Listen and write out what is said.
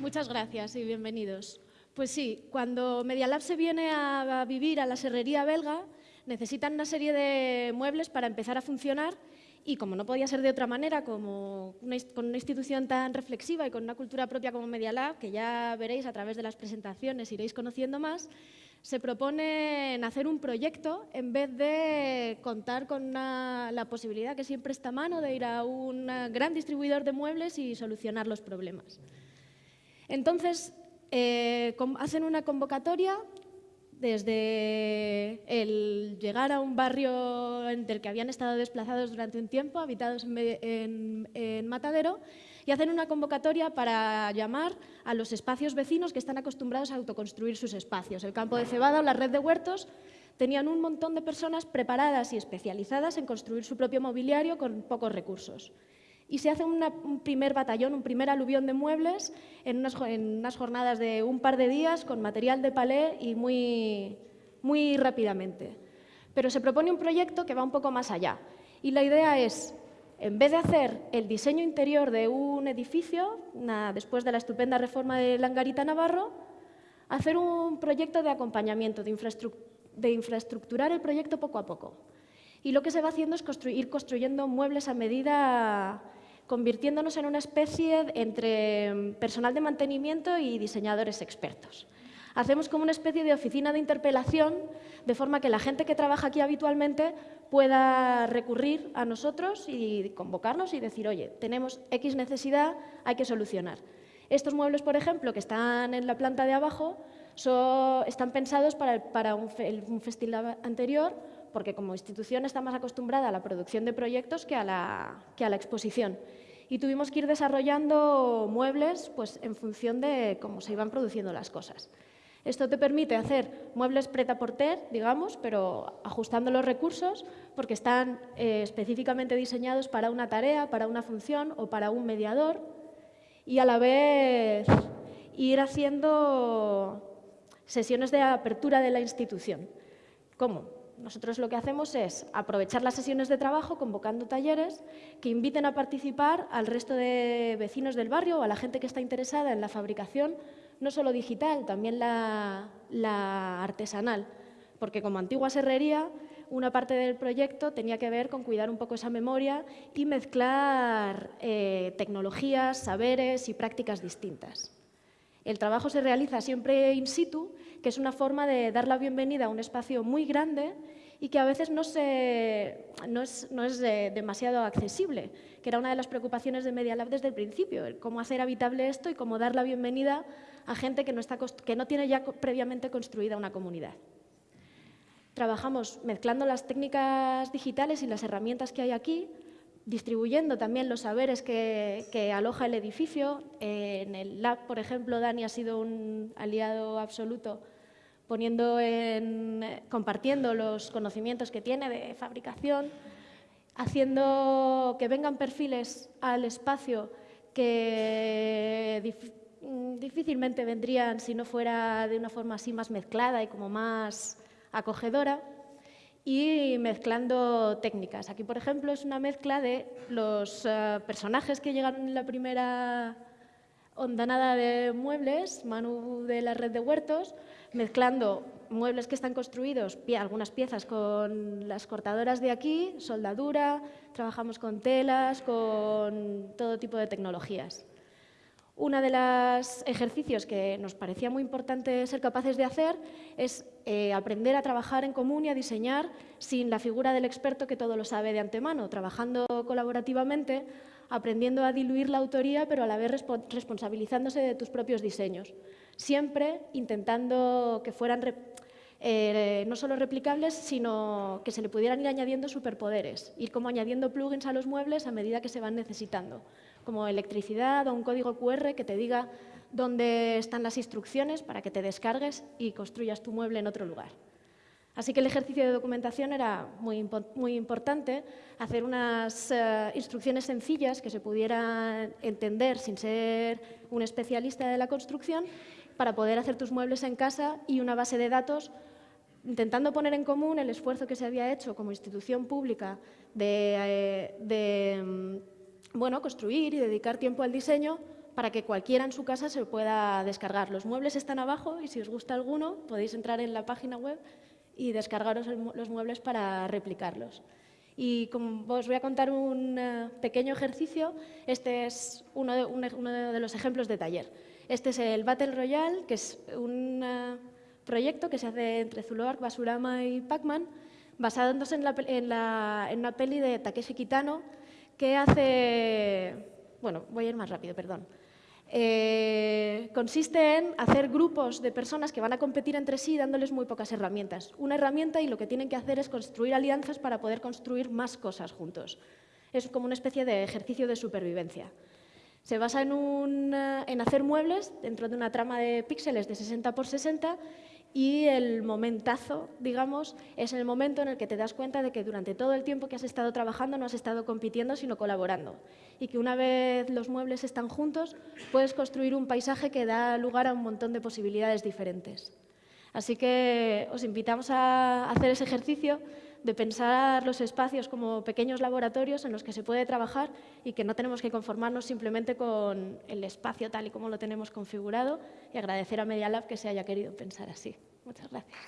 Muchas gracias y bienvenidos. Pues sí, cuando Media Lab se viene a vivir a la serrería belga, necesitan una serie de muebles para empezar a funcionar y como no podía ser de otra manera, como con una institución tan reflexiva y con una cultura propia como Media Lab, que ya veréis a través de las presentaciones, iréis conociendo más, se propone hacer un proyecto en vez de contar con la posibilidad que siempre está a mano de ir a un gran distribuidor de muebles y solucionar los problemas. Entonces, eh, hacen una convocatoria desde el llegar a un barrio del que habían estado desplazados durante un tiempo, habitados en, Matadero, y hacen una convocatoria para llamar a los espacios vecinos que están acostumbrados a autoconstruir sus espacios. El campo de cebada o la red de huertos tenían un montón de personas preparadas y especializadas en construir su propio mobiliario con pocos recursos y se hace un primer batallón, un primer aluvión de muebles en unas, jornadas de un par de días con material de palé y muy, muy rápidamente. Pero se propone un proyecto que va un poco más allá y la idea es, en vez de hacer el diseño interior de un edificio, después de la estupenda reforma de Langarita Navarro, hacer un proyecto de acompañamiento, de, de infraestructurar el proyecto poco a poco. Y lo que se va haciendo es ir construyendo muebles a medida convirtiéndonos en una especie entre mm, personal de mantenimiento y diseñadores expertos. Hacemos como una especie de oficina de interpelación, de forma que la gente que trabaja aquí habitualmente pueda recurrir a nosotros y convocarnos y decir, oye, tenemos X necesidad, hay que solucionar. Estos muebles, por ejemplo, que están en la planta de abajo, están pensados para, un, un festival anterior, porque como institución está más acostumbrada a la producción de proyectos que a la, que a la exposición y tuvimos que ir desarrollando muebles pues, en función de cómo se iban produciendo las cosas. Esto te permite hacer muebles preta porter, digamos, pero ajustando los recursos porque están eh, específicamente diseñados para una tarea, para una función o para un mediador y a la vez ir haciendo sesiones de apertura de la institución. ¿Cómo? Nosotros lo que hacemos es aprovechar las sesiones de trabajo convocando talleres que inviten a participar al resto de vecinos del barrio o a la gente que está interesada en la fabricación, no solo digital, también la, artesanal. Porque como antigua serrería, una parte del proyecto tenía que ver con cuidar un poco esa memoria y mezclar eh, tecnologías, saberes y prácticas distintas. El trabajo se realiza siempre in situ, que es una forma de dar la bienvenida a un espacio muy grande y que a veces no, es, demasiado accesible, que era una de las preocupaciones de Media Lab desde el principio, cómo hacer habitable esto y cómo dar la bienvenida a gente que no, que no tiene ya previamente construida una comunidad. Trabajamos mezclando las técnicas digitales y las herramientas que hay aquí distribuyendo también los saberes que, aloja el edificio. en el lab, por ejemplo, Dani ha sido un aliado absoluto poniendo en, compartiendo los conocimientos que tiene de fabricación, haciendo que vengan perfiles al espacio que difícilmente vendrían si no fuera de una forma así más mezclada y como más acogedora y mezclando técnicas. Aquí, por ejemplo, es una mezcla de los eh, personajes que llegaron en la primera ondanada de muebles, Manu de la red de huertos, mezclando muebles que están construidos, algunas piezas con las cortadoras de aquí, soldadura, trabajamos con telas, con todo tipo de tecnologías. Uno de los ejercicios que nos parecía muy importante ser capaces de hacer es eh, aprender a trabajar en común y a diseñar sin la figura del experto que todo lo sabe de antemano, trabajando colaborativamente, aprendiendo a diluir la autoría, pero a la vez responsabilizándose de tus propios diseños. Siempre intentando que fueran eh, no solo replicables, sino que se le pudieran ir añadiendo superpoderes, ir como añadiendo plugins a los muebles a medida que se van necesitando como electricidad o un código QR que te diga dónde están las instrucciones para que te descargues y construyas tu mueble en otro lugar. Así que el ejercicio de documentación era muy, muy importante, hacer unas eh, instrucciones sencillas que se pudieran entender sin ser un especialista de la construcción para poder hacer tus muebles en casa y una base de datos intentando poner en común el esfuerzo que se había hecho como institución pública de, eh, de bueno, construir y dedicar tiempo al diseño para que cualquiera en su casa se pueda descargar. Los muebles están abajo y si os gusta alguno podéis entrar en la página web y descargaros los muebles para replicarlos. Y como os voy a contar un eh, pequeño ejercicio, este es uno de, uno de, los ejemplos de taller. Este es el Battle Royale, que es un eh, proyecto que se hace entre Zuluark, Basurama y Pac-Man, basándose en, en, en una peli de Takeshi Kitano, que hace... Bueno, voy a ir más rápido, perdón. Eh, consiste en hacer grupos de personas que van a competir entre sí dándoles muy pocas herramientas. Una herramienta y lo que tienen que hacer es construir alianzas para poder construir más cosas juntos. Es como una especie de ejercicio de supervivencia. Se basa en, eh, en hacer muebles dentro de una trama de píxeles de 60 por 60 y el momentazo, digamos, es el momento en el que te das cuenta de que durante todo el tiempo que has estado trabajando no has estado compitiendo, sino colaborando. Y que una vez los muebles están juntos, puedes construir un paisaje que da lugar a un montón de posibilidades diferentes. Así que os invitamos a hacer ese ejercicio de pensar los espacios como pequeños laboratorios en los que se puede trabajar y que no tenemos que conformarnos simplemente con el espacio tal y como lo tenemos configurado y agradecer a Media Lab que se haya querido pensar así. Muchas gracias.